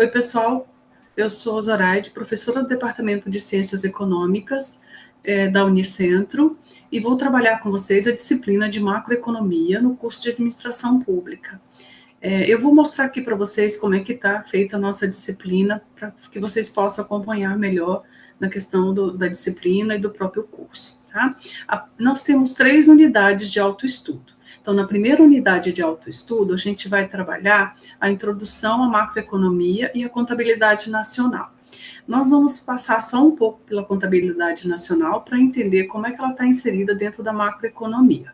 Oi, pessoal. Eu sou Zoraide, professora do Departamento de Ciências Econômicas é, da Unicentro e vou trabalhar com vocês a disciplina de macroeconomia no curso de administração pública. É, eu vou mostrar aqui para vocês como é que está feita a nossa disciplina para que vocês possam acompanhar melhor na questão do, da disciplina e do próprio curso. Tá? A, nós temos três unidades de autoestudo. Então, na primeira unidade de autoestudo, a gente vai trabalhar a introdução à macroeconomia e a contabilidade nacional. Nós vamos passar só um pouco pela contabilidade nacional para entender como é que ela está inserida dentro da macroeconomia.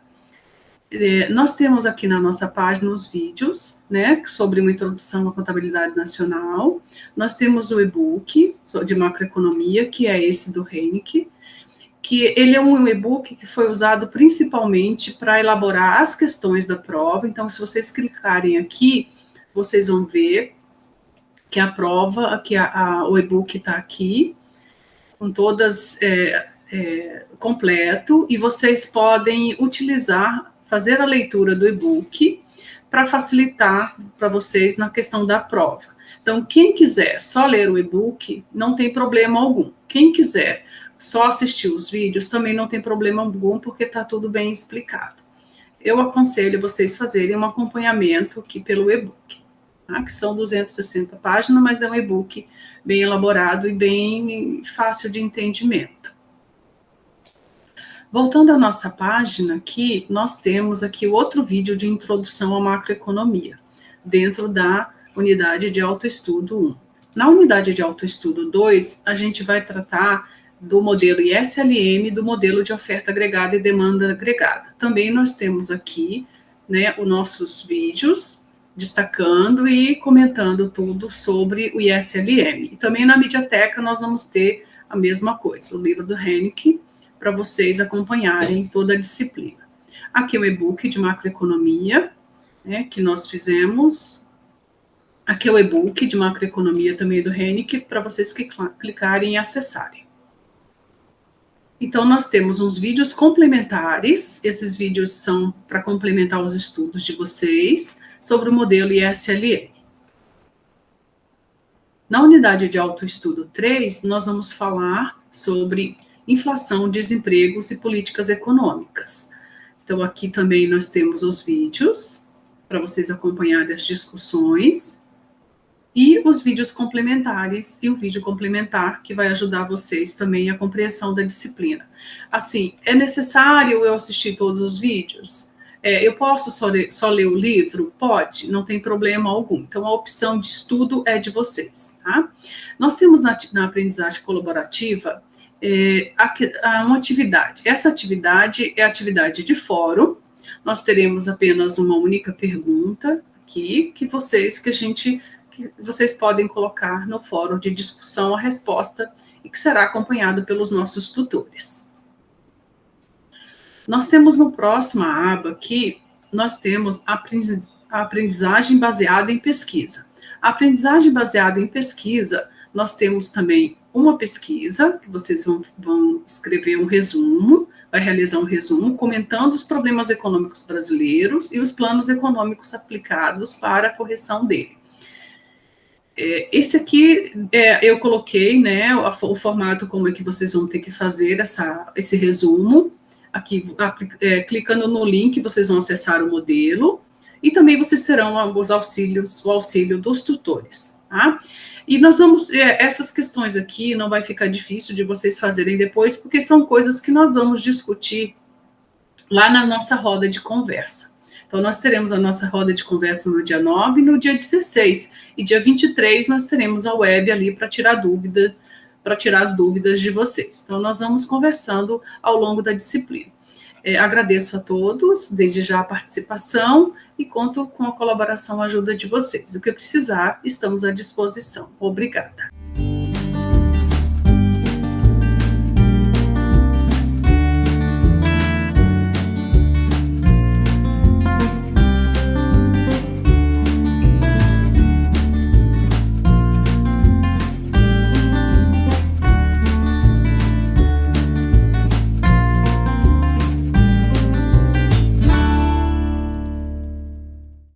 É, nós temos aqui na nossa página os vídeos, né, sobre uma introdução à contabilidade nacional. Nós temos o e-book de macroeconomia, que é esse do Heineken, que ele é um e-book que foi usado principalmente para elaborar as questões da prova. Então, se vocês clicarem aqui, vocês vão ver que a prova, que a, a, o e-book está aqui, com todas é, é, completo, e vocês podem utilizar, fazer a leitura do e-book para facilitar para vocês na questão da prova. Então, quem quiser só ler o e-book, não tem problema algum. Quem quiser só assistir os vídeos também não tem problema algum, porque está tudo bem explicado. Eu aconselho vocês fazerem um acompanhamento aqui pelo e-book, tá? que são 260 páginas, mas é um e-book bem elaborado e bem fácil de entendimento. Voltando à nossa página aqui, nós temos aqui outro vídeo de introdução à macroeconomia, dentro da unidade de autoestudo 1. Na unidade de autoestudo 2, a gente vai tratar do modelo ISLM, do modelo de oferta agregada e demanda agregada. Também nós temos aqui né, os nossos vídeos destacando e comentando tudo sobre o ISLM. E também na Mediateca nós vamos ter a mesma coisa, o livro do Henrique, para vocês acompanharem toda a disciplina. Aqui é o e-book de macroeconomia, né, que nós fizemos. Aqui é o e-book de macroeconomia também do Henrique, para vocês clicarem e acessarem. Então, nós temos uns vídeos complementares, esses vídeos são para complementar os estudos de vocês sobre o modelo ISLM. Na unidade de autoestudo 3, nós vamos falar sobre inflação, desempregos e políticas econômicas. Então, aqui também nós temos os vídeos para vocês acompanharem as discussões e os vídeos complementares e o vídeo complementar que vai ajudar vocês também a compreensão da disciplina. Assim, é necessário eu assistir todos os vídeos? É, eu posso só ler, só ler, o livro? Pode, não tem problema algum. Então, a opção de estudo é de vocês, tá? Nós temos na, na aprendizagem colaborativa é, a, a uma atividade. Essa atividade é atividade de fórum. Nós teremos apenas uma única pergunta aqui, que vocês, que a gente que vocês podem colocar no fórum de discussão a resposta e que será acompanhado pelos nossos tutores. Nós temos no próximo aba aqui, nós temos a aprendizagem baseada em pesquisa. A aprendizagem baseada em pesquisa, nós temos também uma pesquisa, que vocês vão, vão escrever um resumo, vai realizar um resumo comentando os problemas econômicos brasileiros e os planos econômicos aplicados para a correção dele. É, esse aqui é, eu coloquei, né, o, o, formato como é que vocês vão ter que fazer essa, esse resumo. Aqui, é, clicando no link, vocês vão acessar o modelo e também vocês terão os auxílios, o auxílio dos tutores, tá? E nós vamos, é, essas questões aqui não vai ficar difícil de vocês fazerem depois, porque são coisas que nós vamos discutir lá na nossa roda de conversa. Então, nós teremos a nossa roda de conversa no dia 9 e no dia 16. E dia 23 nós teremos a web ali para tirar dúvida, para tirar as dúvidas de vocês. Então, nós vamos conversando ao longo da disciplina. É, agradeço a todos, desde já a participação, e conto com a colaboração e ajuda de vocês. O que precisar, estamos à disposição. Obrigada.